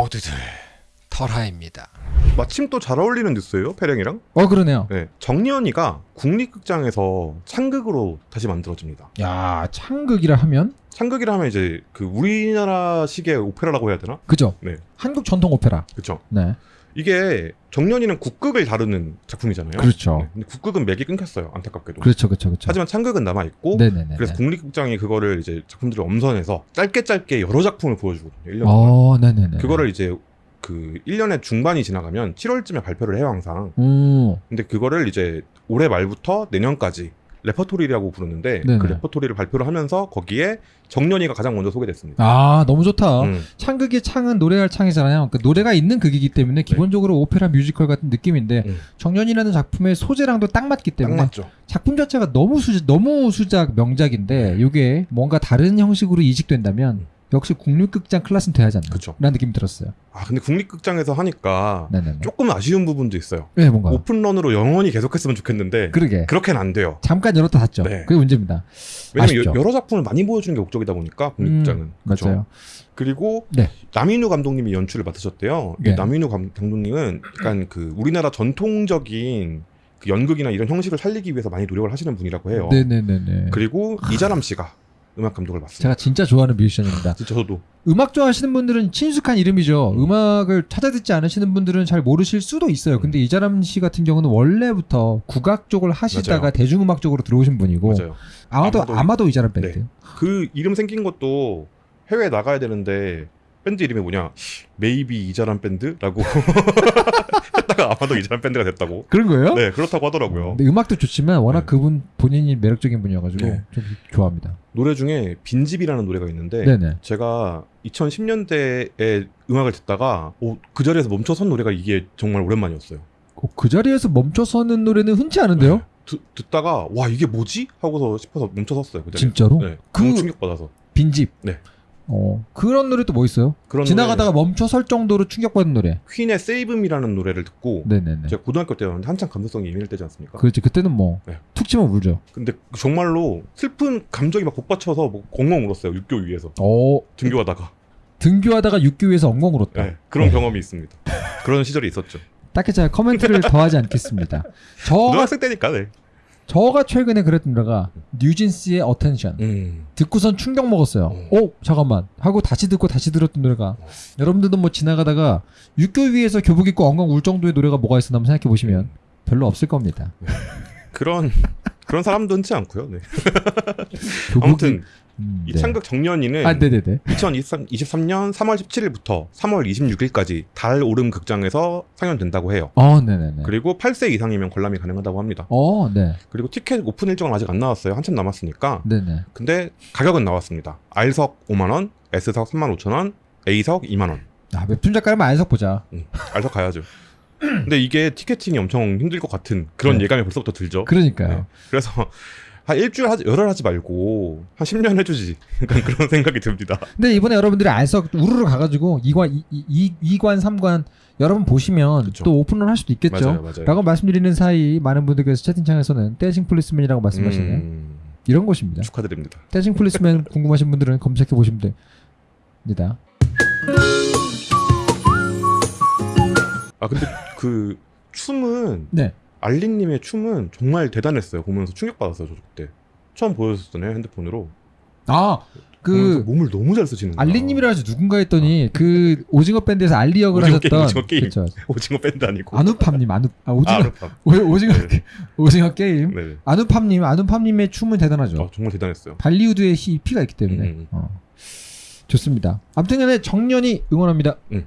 모두들 털하입니다. 마침 또 잘 어울리는 뉴스예요, 패령이랑. 어 그러네요. 네, 정년이가 국립극장에서 창극으로 다시 만들어집니다. 야 창극이라 하면 창극이라 하면 이제 그 우리나라식의 오페라라고 해야 되나? 그죠? 네. 한국 전통 오페라. 그렇죠. 네. 이게 정년이는 국극을 다루는 작품이잖아요. 그렇죠. 네, 근데 국극은 맥이 끊겼어요, 안타깝게도. 그렇죠, 그렇죠, 그렇죠. 하지만 창극은 남아 있고 네네네. 그래서 국립극장이 그거를 이제 작품들을 엄선해서 짧게 짧게 여러 작품을 보여주거든요. 1년 동안. 어, 네네네. 그거를 이제 그 1년의 중반이 지나가면 7월쯤에 발표를 해요, 항상. 오, 근데 그거를 이제 올해 말부터 내년까지 레퍼토리라고 부르는데 네네. 그 레퍼토리를 발표를 하면서 거기에 정년이가 가장 먼저 소개됐습니다. 아 너무 좋다. 음, 창극의 창은 노래할 창이잖아요. 그 노래가 있는 극이기 때문에 기본적으로 오페라 뮤지컬 같은 느낌인데 음. 정년이라는 작품의 소재랑도 딱 맞기 딱 때문에 맞죠. 작품 자체가 너무 수 너무 수작 명작인데 이게 뭔가 다른 형식으로 이식된다면 역시 국립극장 클래스는 돼야지 않나. 그쵸. 라는 느낌이 들었어요. 아 근데 국립극장에서 하니까 네네네. 조금 아쉬운 부분도 있어요. 네 뭔가. 오픈런으로 영원히 계속했으면 좋겠는데 그러게. 그렇게는 안 돼요. 잠깐 열었다 닫죠. 네. 그게 문제입니다. 왜냐면. 여, 러 작품을 많이 보여주는 게 목적이다 보니까 국립극장은 음, 그쵸? 맞아요. 그리고 네. 남인우 감독님이 연출을 맡으셨대요. 이 네. 남인우 감, 감독님은 약간 그 우리나라 전통적인 그 연극이나 이런 형식을 살리기 위해서 많이 노력을 하시는 분이라고 해요. 네네네네. 그리고 이자람 씨가 음악 감독을 맡습니다. 제가 진짜 좋아하는 뮤지션입니다. 진짜 저도 음악 좋아하시는 분들은 친숙한 이름이죠. 음. 음악을 찾아 듣지 않으시는 분들은 잘 모르실 수도 있어요. 근데 이자람 씨 같은 경우는 원래부터 국악 쪽을 하시다가 맞아요. 대중음악 쪽으로 들어오신 분이고 맞아요. 아마도 아마도- 아마도 이자람 밴드. 네. 그 이름 생긴 것도 해외 나가야 되는데 밴드 이름이 뭐냐? Maybe 이자람 밴드라고 아마도 이자람 밴드가 됐다고. 그런 거예요? 네 그렇다고 하더라고요. 근데 음악도 좋지만 워낙 네. 그분 본인이 매력적인 분이어가지고 네. 좀 좋아합니다. 노래 중에 빈집이라는 노래가 있는데 네네. 제가 2010년대에 음악을 듣다가 오, 그 자리에서 멈춰선 노래가 이게 정말 오랜만이었어요. 어, 그 자리에서 멈춰서는 노래는 흔치 않은데요? 네. 듣, 듣다가 와 이게 뭐지? 하고서 싶어서 멈춰섰어요. 그 자리에. 진짜로? 네. 그- 너무 충격 받아서. 빈집. 네. 어 그런 노래 또 뭐 있어요? 그런 지나가다가 노래, 멈춰 설 정도로 충격받은 노래. 퀸의 Me라는 노래를 듣고 네네네. 제가 고등학교 때였는데 한창 감수성이 예민할 때지 않습니까? 그렇지 그때는 뭐 네. 툭 치면 울죠. 근데 정말로 슬픈 감정이 막 복받쳐서 뭐 엉엉 울었어요. 육교 위에서 어 등교하다가 등교하다가 육교 위에서 엉엉 울었다. 네, 그런 어. 경험이 있습니다. 그런 시절이 있었죠. 딱히 제가 코멘트를 더하지 않겠습니다. 저가 고등학생 때니까 네. 저가 최근에 그랬던 노래가 뉴진스의 Attention 음. 듣고선 충격 먹었어요. 어. 어 잠깐만 하고 다시 듣고 다시 들었던 노래가 여러분들도 뭐 지나가다가 육교 위에서 교복 입고 엉엉 울 정도의 노래가 뭐가 있었나 한번 생각해 보시면 별로 없을 겁니다. 그런 그런 사람도 흔치 않고요. 네. 교복이 아무튼 음, 이 네. 창극 정년이는 아 네네네 2023년 3월 17일부터 3월 26일까지 달 오름 극장에서 상연된다고 해요. 어 네네네 그리고 8세 이상이면 관람이 가능하다고 합니다. 어 네 그리고 티켓 오픈 일정은 아직 안 나왔어요. 한참 남았으니까. 네네 근데 가격은 나왔습니다. R석 5만 원, S석 3만 5천 원, A석 2만 원. 아 웹툰 작가라면 R석 보자. 음, R석 가야죠. 근데 이게 티켓팅이 엄청 힘들 것 같은 그런 네. 예감이 벌써부터 들죠. 그러니까요. 네. 그래서 한 일주일 하지 열흘 하지 말고 한 10년 해주지. 약간 그런 생각이 듭니다. 근데 이번에 여러분들이 R석 우르르 가가지고 2관, 2, 2 관, 3관 여러분 보시면 그쵸. 또 오픈을 할 수도 있겠죠. 맞아요, 맞아요. 라고 말씀드리는 사이 많은 분들께서 채팅창에서는 dancing policeman이라고 말씀하시네요. 음, 이런 곳입니다. 축하드립니다. dancing policeman 궁금하신 분들은 검색해 보시면 됩니다. 아 근데 그 춤은 네. 알리님의 춤은 정말 대단했어요. 보면서 충격받았어요. 저 그때 처음 보여줬잖아요 핸드폰으로. 아, 그 몸을 너무 잘 쓰시는 거야. 알리님이라 하지 누군가 했더니 그 오징어 밴드에서 알리 역을 오징어 하셨던 오징어 게임. 그쵸. 오징어 밴드 아니고. 아누팜님 아누 아 오징어 아. 오, 오징어 네. 오징어 게임 네. 아누팜님 아누팜님의 춤은 대단하죠. 아, 정말 대단했어요. 발리우드의 히, 피가 있기 때문에 음, 음. 어. 좋습니다. 아무튼간에 정년이 응원합니다. 음.